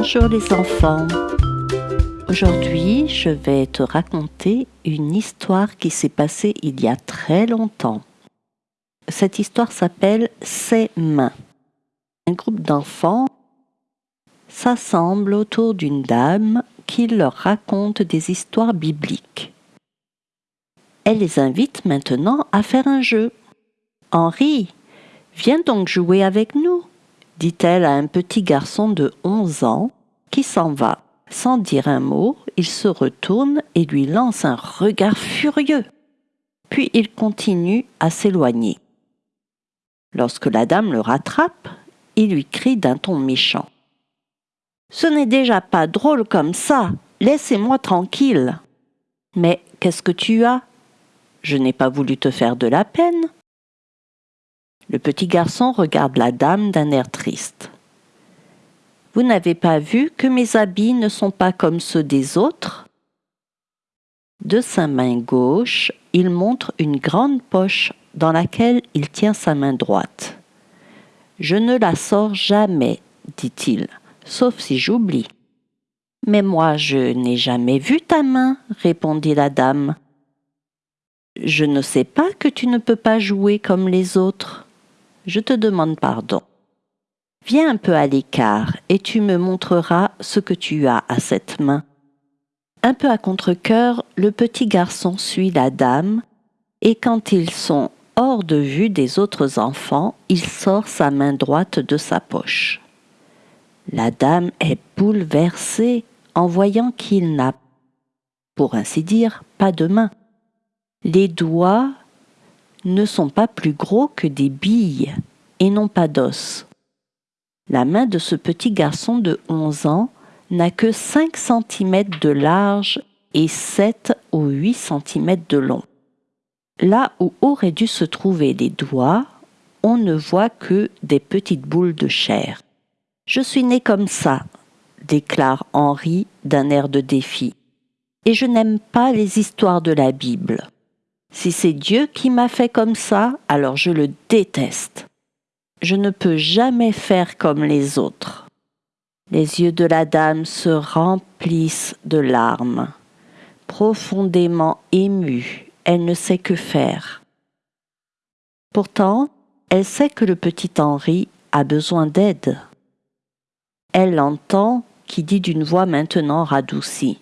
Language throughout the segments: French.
Bonjour les enfants. Aujourd'hui, je vais te raconter une histoire qui s'est passée il y a très longtemps. Cette histoire s'appelle Ses mains. Un groupe d'enfants s'assemble autour d'une dame qui leur raconte des histoires bibliques. Elle les invite maintenant à faire un jeu. Henri, viens donc jouer avec nous, dit-elle à un petit garçon de onze ans qui s'en va. Sans dire un mot, il se retourne et lui lance un regard furieux. Puis il continue à s'éloigner. Lorsque la dame le rattrape, il lui crie d'un ton méchant. Ce n'est déjà pas drôle comme ça. Laissez-moi tranquille. Mais qu'est-ce que tu as? Je n'ai pas voulu te faire de la peine. Le petit garçon regarde la dame d'un air triste. Vous n'avez pas vu que mes habits ne sont pas comme ceux des autres? De sa main gauche, il montre une grande poche dans laquelle il tient sa main droite. Je ne la sors jamais, dit-il, sauf si j'oublie. Mais moi, je n'ai jamais vu ta main, répondit la dame. Je ne sais pas que tu ne peux pas jouer comme les autres je te demande pardon. Viens un peu à l'écart et tu me montreras ce que tu as à cette main. Un peu à contre-coeur, le petit garçon suit la dame, et quand ils sont hors de vue des autres enfants, il sort sa main droite de sa poche. La dame est bouleversée en voyant qu'il n'a, pour ainsi dire, pas de main. Les doigts ne sont pas plus gros que des billes et non pas d'os. La main de ce petit garçon de 11 ans n'a que 5 cm de large et 7 ou 8 cm de long. Là où auraient dû se trouver les doigts, on ne voit que des petites boules de chair. Je suis né comme ça, déclare Henri d'un air de défi, et je n'aime pas les histoires de la Bible. Si c'est Dieu qui m'a fait comme ça, alors je le déteste. Je ne peux jamais faire comme les autres. Les yeux de la dame se remplissent de larmes. Profondément émue, elle ne sait que faire. Pourtant, elle sait que le petit Henri a besoin d'aide. Elle l'entend qui dit d'une voix maintenant radoucie.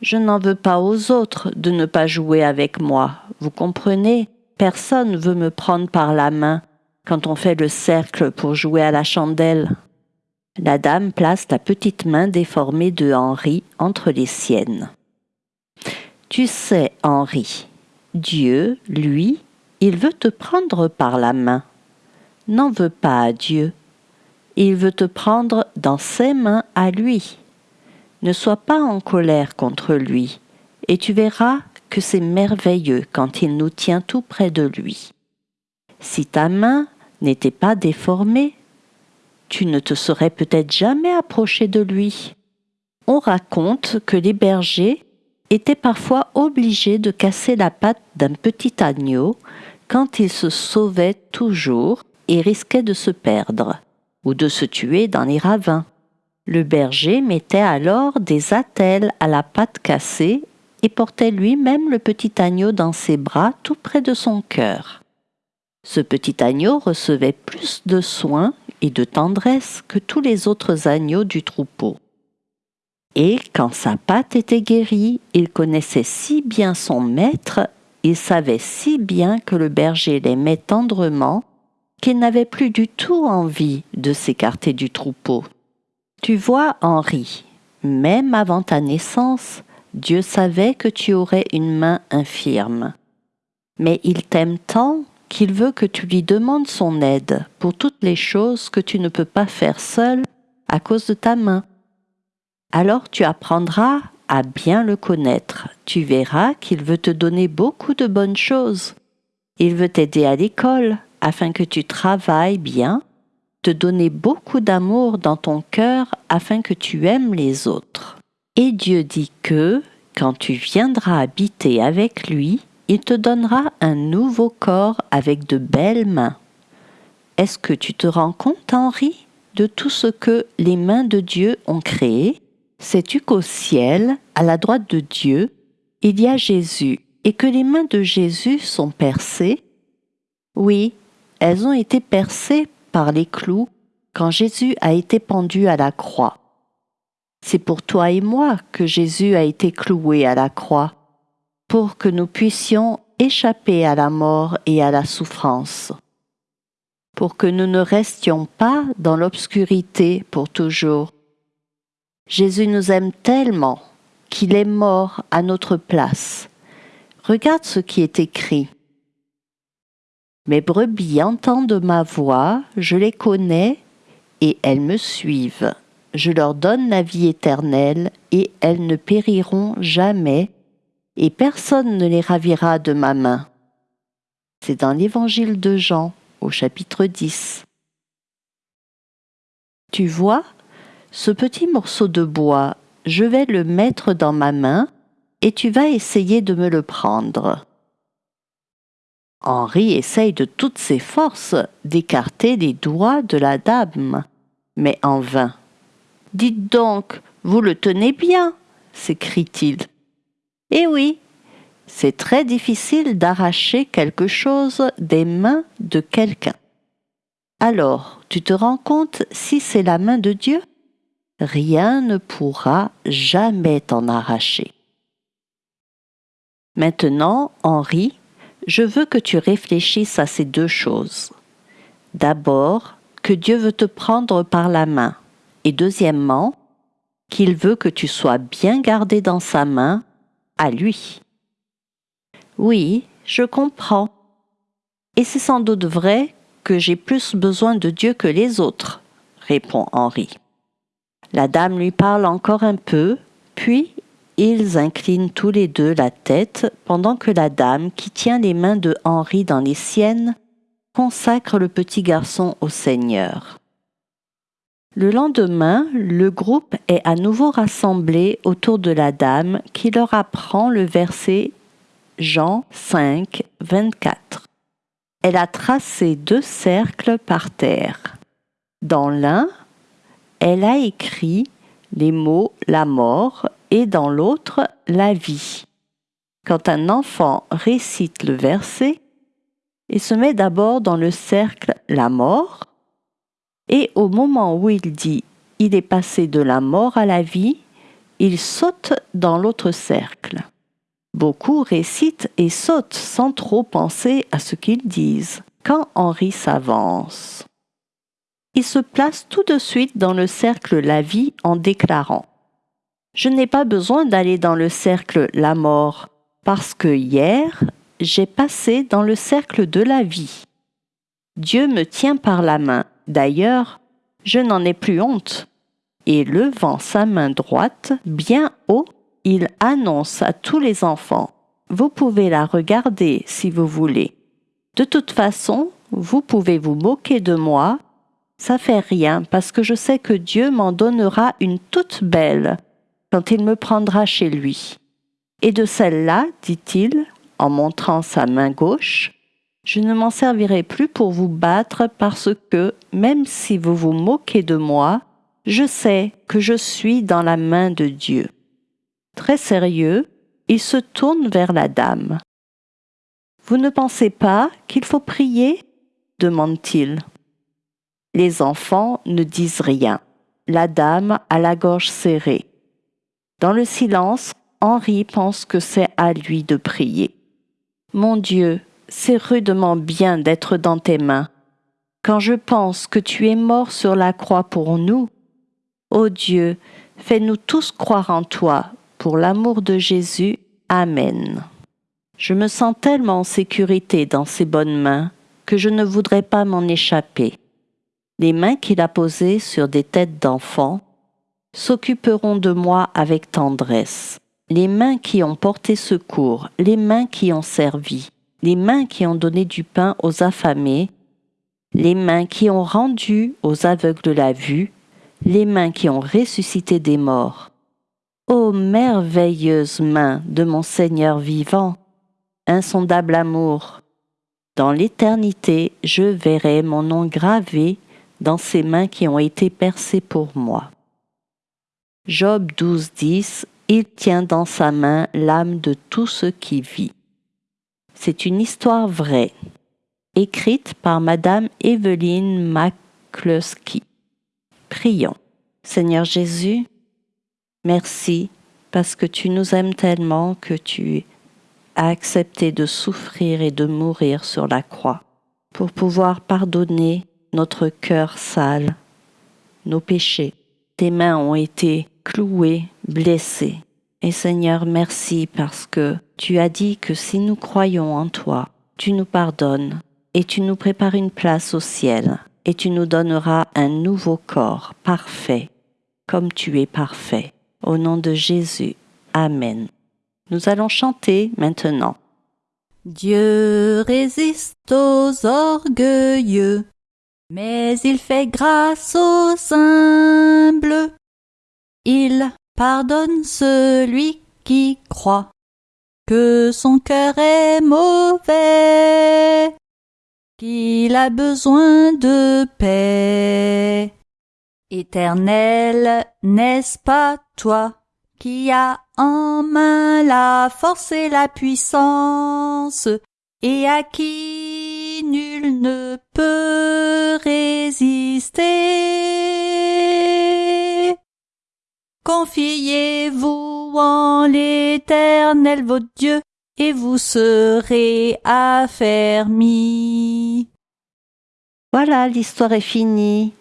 Je n'en veux pas aux autres de ne pas jouer avec moi. Vous comprenez? Personne veut me prendre par la main quand on fait le cercle pour jouer à la chandelle. La dame place la petite main déformée de Henri entre les siennes. Tu sais, Henri, Dieu, lui, il veut te prendre par la main. N'en veux pas à Dieu. Il veut te prendre dans ses mains à lui. Ne sois pas en colère contre lui, et tu verras que c'est merveilleux quand il nous tient tout près de lui. Si ta main n'était pas déformée, tu ne te serais peut-être jamais approché de lui. On raconte que les bergers étaient parfois obligés de casser la patte d'un petit agneau quand il se sauvait toujours et risquait de se perdre ou de se tuer dans les ravins. Le berger mettait alors des attelles à la patte cassée et portait lui-même le petit agneau dans ses bras tout près de son cœur. Ce petit agneau recevait plus de soins et de tendresse que tous les autres agneaux du troupeau. Et quand sa patte était guérie, il connaissait si bien son maître, il savait si bien que le berger l'aimait tendrement, qu'il n'avait plus du tout envie de s'écarter du troupeau. Tu vois, Henri, même avant ta naissance, Dieu savait que tu aurais une main infirme. Mais il t'aime tant qu'il veut que tu lui demandes son aide pour toutes les choses que tu ne peux pas faire seul à cause de ta main. Alors tu apprendras à bien le connaître. Tu verras qu'il veut te donner beaucoup de bonnes choses. Il veut t'aider à l'école afin que tu travailles bien te donner beaucoup d'amour dans ton cœur afin que tu aimes les autres. Et Dieu dit que, quand tu viendras habiter avec lui, il te donnera un nouveau corps avec de belles mains. Est-ce que tu te rends compte, Henri de tout ce que les mains de Dieu ont créé, sais-tu qu'au ciel, à la droite de Dieu, il y a Jésus et que les mains de Jésus sont percées? Oui, elles ont été percées par les clous quand Jésus a été pendu à la croix. C'est pour toi et moi que Jésus a été cloué à la croix, pour que nous puissions échapper à la mort et à la souffrance, pour que nous ne restions pas dans l'obscurité pour toujours. Jésus nous aime tellement qu'il est mort à notre place. Regarde ce qui est écrit. Mes brebis entendent ma voix, je les connais, et elles me suivent je leur donne la vie éternelle, et elles ne périront jamais, et personne ne les ravira de ma main. C'est dans l'évangile de Jean, au chapitre 10. Tu vois, ce petit morceau de bois, je vais le mettre dans ma main, et tu vas essayer de me le prendre. Henri essaye de toutes ses forces d'écarter les doigts de la dame, mais en vain. Dites donc, vous le tenez bien s'écrie-t-il. Eh oui, c'est très difficile d'arracher quelque chose des mains de quelqu'un. Alors, tu te rends compte si c'est la main de Dieu? Rien ne pourra jamais t'en arracher. Maintenant, Henri, je veux que tu réfléchisses à ces deux choses. D'abord, que Dieu veut te prendre par la main et deuxièmement, qu'il veut que tu sois bien gardé dans sa main, à lui. Oui, je comprends. Et c'est sans doute vrai que j'ai plus besoin de Dieu que les autres, répond Henri. La dame lui parle encore un peu, puis ils inclinent tous les deux la tête pendant que la dame, qui tient les mains de Henri dans les siennes, consacre le petit garçon au Seigneur. Le lendemain, le groupe est à nouveau rassemblé autour de la dame qui leur apprend le verset Jean 5, 24. Elle a tracé deux cercles par terre. Dans l'un, elle a écrit les mots la mort et dans l'autre la vie. Quand un enfant récite le verset, il se met d'abord dans le cercle la mort, et au moment où il dit il est passé de la mort à la vie, il saute dans l'autre cercle. Beaucoup récitent et sautent sans trop penser à ce qu'ils disent. Quand Henri s'avance, il se place tout de suite dans le cercle la vie en déclarant Je n'ai pas besoin d'aller dans le cercle la mort, parce que hier, j'ai passé dans le cercle de la vie. Dieu me tient par la main D'ailleurs, je n'en ai plus honte. Et levant sa main droite bien haut, il annonce à tous les enfants Vous pouvez la regarder si vous voulez. De toute façon, vous pouvez vous moquer de moi, ça fait rien parce que je sais que Dieu m'en donnera une toute belle quand il me prendra chez lui. Et de celle-là, dit-il, en montrant sa main gauche, je ne m'en servirai plus pour vous battre parce que, même si vous vous moquez de moi, je sais que je suis dans la main de Dieu. Très sérieux, il se tourne vers la dame. Vous ne pensez pas qu'il faut prier? demande-t-il. Les enfants ne disent rien. La dame a la gorge serrée. Dans le silence, Henri pense que c'est à lui de prier. Mon Dieu, c'est rudement bien d'être dans tes mains. Quand je pense que tu es mort sur la croix pour nous, ô Dieu, fais-nous tous croire en toi, pour l'amour de Jésus. Amen. Je me sens tellement en sécurité dans ces bonnes mains que je ne voudrais pas m'en échapper. Les mains qu'il a posées sur des têtes d'enfants s'occuperont de moi avec tendresse. Les mains qui ont porté secours, les mains qui ont servi, les mains qui ont donné du pain aux affamés, les mains qui ont rendu aux aveugles la vue, les mains qui ont ressuscité des morts. Ô merveilleuse main de mon Seigneur vivant, insondable amour, dans l'éternité je verrai mon nom gravé dans ses mains qui ont été percées pour moi. Job 12, 10 Il tient dans sa main l'âme de tout ce qui vit. C'est une histoire vraie, écrite par Madame Evelyne McCluskey. Prions. Seigneur Jésus, merci parce que tu nous aimes tellement que tu as accepté de souffrir et de mourir sur la croix pour pouvoir pardonner notre cœur sale, nos péchés. Tes mains ont été clouées, blessées. Et Seigneur, merci parce que tu as dit que si nous croyons en toi, tu nous pardonnes et tu nous prépares une place au ciel et tu nous donneras un nouveau corps parfait, comme tu es parfait. Au nom de Jésus. Amen. Nous allons chanter maintenant. Dieu résiste aux orgueilleux, mais il fait grâce aux humbles. Il pardonne celui qui croit que son cœur est mauvais, qu'il a besoin de paix. Éternel, n'est-ce pas toi qui as en main la force et la puissance, et à qui nul ne Confiez-vous en l'Éternel votre Dieu, et vous serez affermis. Voilà, l'histoire est finie.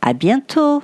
À bientôt.